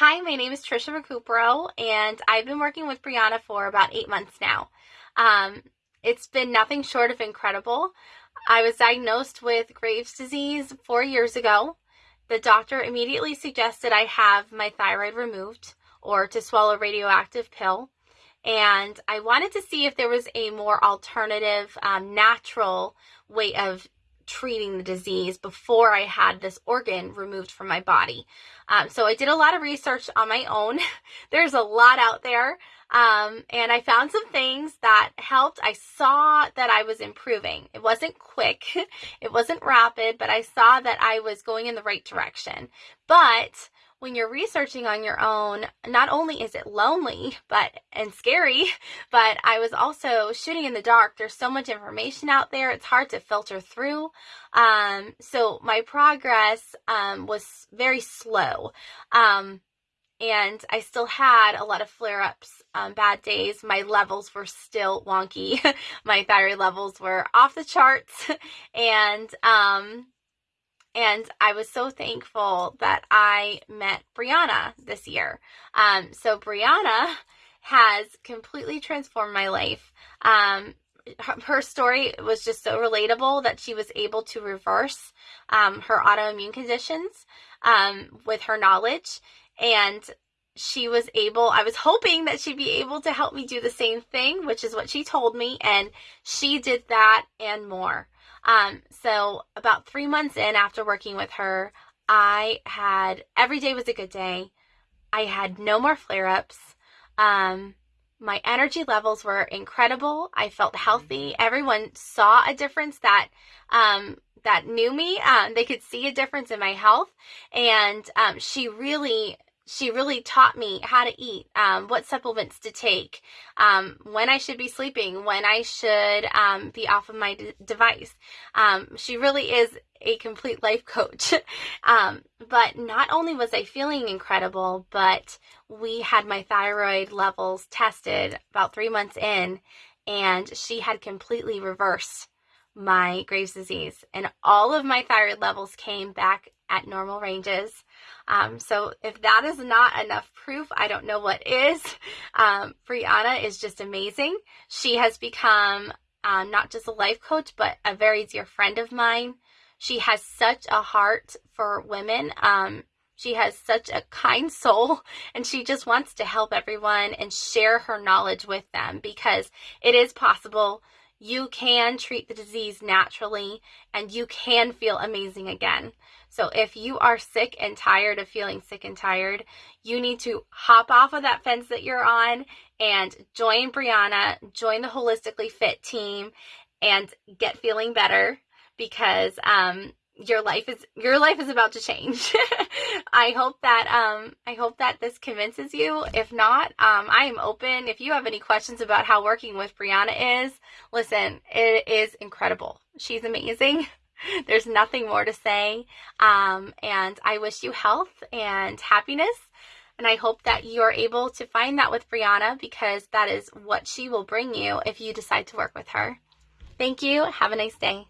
Hi, my name is Trisha Recupero, and I've been working with Brianna for about eight months now. Um, it's been nothing short of incredible. I was diagnosed with Graves' disease four years ago. The doctor immediately suggested I have my thyroid removed or to swallow a radioactive pill. And I wanted to see if there was a more alternative, um, natural way of treating the disease before I had this organ removed from my body. Um, so I did a lot of research on my own. There's a lot out there. Um, and I found some things that helped. I saw that I was improving. It wasn't quick, it wasn't rapid, but I saw that I was going in the right direction. But when you're researching on your own, not only is it lonely but and scary, but I was also shooting in the dark. There's so much information out there; it's hard to filter through. Um, so my progress um, was very slow. Um, and I still had a lot of flare ups, um, bad days. My levels were still wonky. my thyroid levels were off the charts, and um, and I was so thankful that I met Brianna this year. Um, so Brianna has completely transformed my life. Um, her story was just so relatable that she was able to reverse um, her autoimmune conditions um, with her knowledge. And she was able, I was hoping that she'd be able to help me do the same thing, which is what she told me. And she did that and more. Um, so about three months in after working with her, I had every day was a good day. I had no more flare ups. Um, my energy levels were incredible. I felt healthy. Everyone saw a difference that um, that knew me. Um, they could see a difference in my health, and um, she really she really taught me how to eat, um, what supplements to take, um, when I should be sleeping, when I should um, be off of my d- device. Um, she really is a complete life coach. Um, but not only was I feeling incredible, but we had my thyroid levels tested about three months in, and she had completely reversed my Graves' disease, and all of my thyroid levels came back at normal ranges. Um, so if that is not enough proof, I don't know what is. Um, Brianna is just amazing. She has become um, not just a life coach, but a very dear friend of mine. She has such a heart for women. Um, she has such a kind soul and she just wants to help everyone and share her knowledge with them because it is possible you can treat the disease naturally and you can feel amazing again. So if you are sick and tired of feeling sick and tired, you need to hop off of that fence that you're on and join Brianna, join the Holistically Fit team and get feeling better because um, your life is your life is about to change. I hope that um I hope that this convinces you. If not, um I am open. If you have any questions about how working with Brianna is, listen, it is incredible. She's amazing. There's nothing more to say. Um and I wish you health and happiness. And I hope that you're able to find that with Brianna because that is what she will bring you if you decide to work with her. Thank you. Have a nice day.